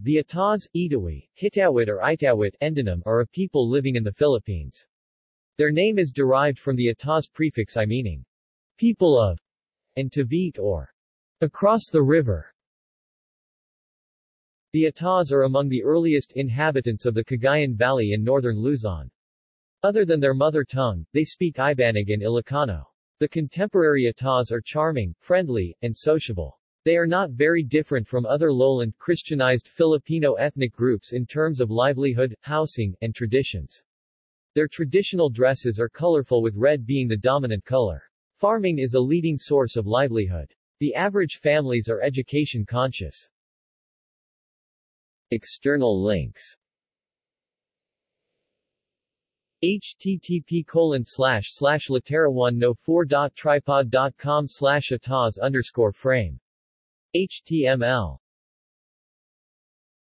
The Ataws, Itawi, Hitawit or Itawit Endenem are a people living in the Philippines. Their name is derived from the Ataws prefix I meaning, people of, and Tavit or, across the river. The Ataws are among the earliest inhabitants of the Cagayan Valley in northern Luzon. Other than their mother tongue, they speak Ibanag and Ilocano. The contemporary Ataws are charming, friendly, and sociable. They are not very different from other lowland Christianized Filipino ethnic groups in terms of livelihood, housing, and traditions. Their traditional dresses are colorful with red being the dominant color. Farming is a leading source of livelihood. The average families are education conscious. External links http colon slash slash latera1 no 4.tripod.com slash ataws underscore frame html